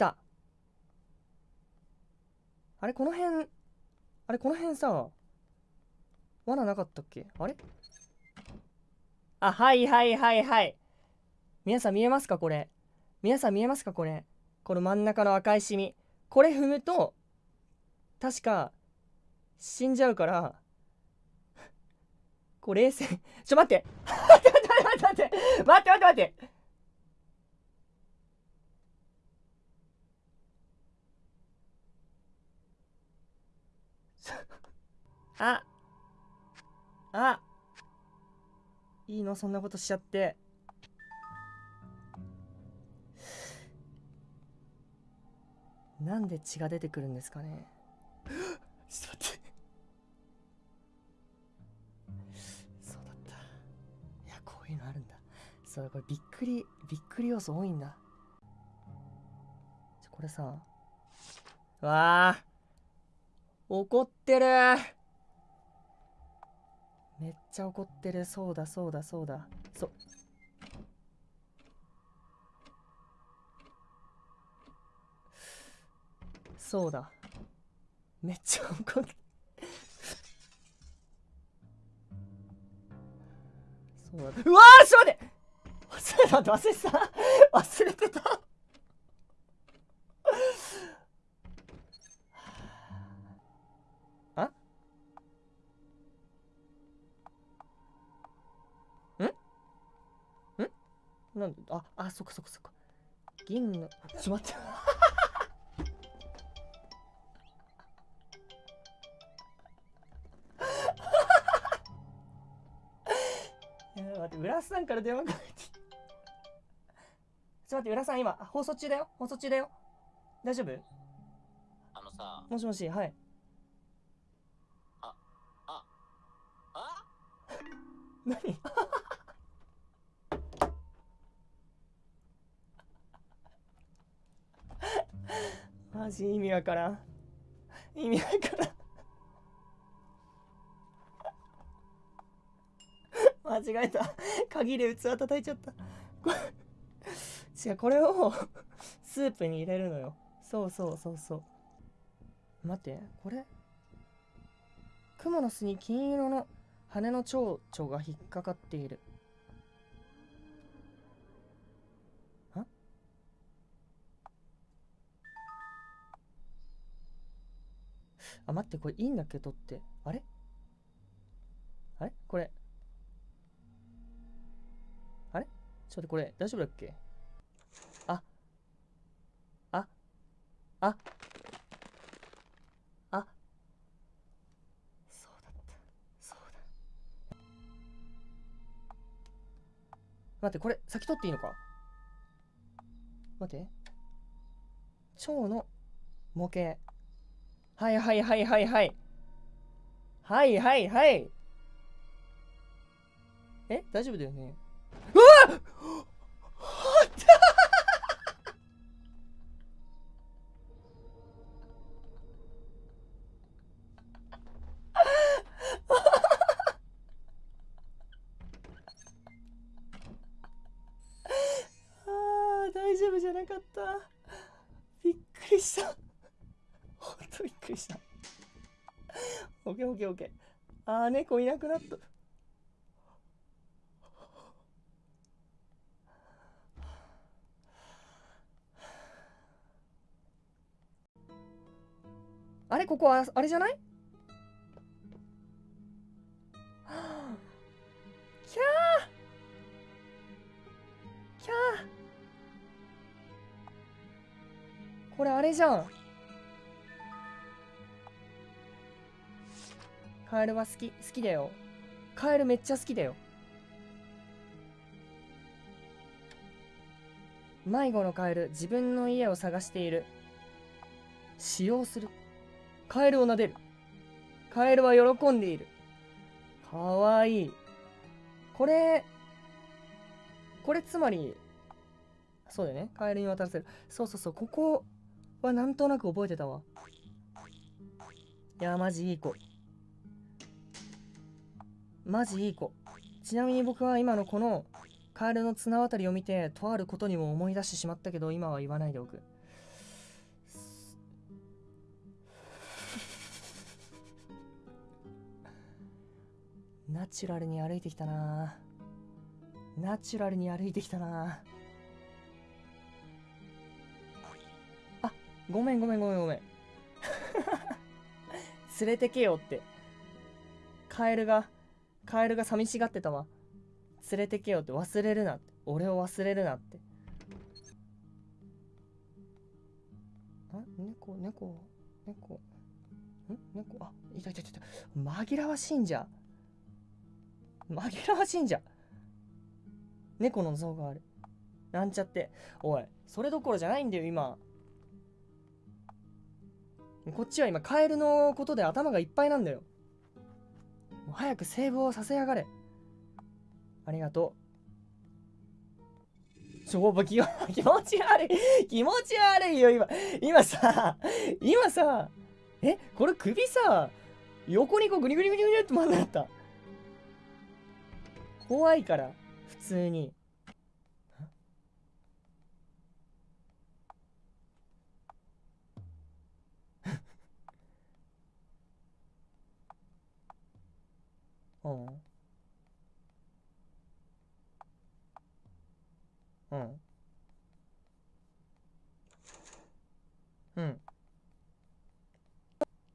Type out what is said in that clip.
た。あれこの辺あれこの辺さ罠なかったっけ？あれ？あはいはいはいはい。皆さん見えますかこれ？皆さん見えますかこれ？この真ん中の赤いシミ。これ踏むと確か死んじゃうからこれ冷静。ちょ待って待って待って待って待って待って待って待って。あ。あ。いいのそんなことしちゃって。なんで血が出てくるんですかね。ちょっと待って。そうだった。いやこういうのあるんだ。そうこれびっくりびっくり要素多いんだ。これさ。わあ。怒ってるめっちゃ怒ってる。そうだそうだそうだ。そう。そうだ。めっちゃ怒ってそうだ。うわーちょっと待って。忘れた忘れてた。忘れてた。なんでああそっかそっかそっか。銀の ちょっと待っ 待って。浦さんから電話かけてちょっと待って浦さん今放送中だよ。放送中だよ。大丈夫？あのさ。もしもしはい。あああ？何？ジ意味わからん。意味わからん。間違えた。鍵で器叩いちゃった。これ違うこれをスープに入れるのよ。そうそうそうそう。待ってこれ？クモの巣に金色の羽の蝶々が引っかかっている。あ、待って、これいいんだっけ取って。あれ？あれ？これ。あれ？ちょっと待って、これ大丈夫だっけ？あ。あ。あ。あ。そうだった。そうだ。待って、これ先取っていいのか？待って。蝶の模型。はいはいはいはいはい。はいはいはい。え？大丈夫だよね。うわ！っ大丈夫じゃなかった。びっくりした。ほんとびっくりした。オッケーオッケーオッケー。あー猫いなくなった。あれここはあれじゃない？キャー！キャー！これあれじゃん。カエルは好き好きだよ。カエルめっちゃ好きだよ。迷子のカエル自分の家を探している。使用する。カエルを撫でる。カエルは喜んでいる。かわいい。これこれつまりそうだよね。カエルに渡らせる。そうそうそう。ここはなんとなく覚えてたわ。いやマジいい子。マジいい子。ちなみに僕は今のこのカエルの綱渡りを見てとあることにも思い出してしまったけど今は言わないでおく。ナチュラルに歩いてきたな。ナチュラルに歩いてきたな。あごめんごめんごめんごめん。連れてけよって。カエルがカエルが寂しがってたわ。連れてけよって。忘れるなって。俺を忘れるなって。あ猫猫猫。ん？猫？あいたいたいたいた。紛らわしいんじゃ。紛らわしいんじゃ。猫の像がある。なんちゃって。おいそれどころじゃないんだよ今。こっちは今カエルのことで頭がいっぱいなんだよ。もう早くセーブをさせやがれ。ありがとう。ちょ気気持ち悪い。気持ち悪いよ今。今さ今さえこれ首さ横にこうグニグニグニグニって回んなかった。怖いから普通に。うんうんうん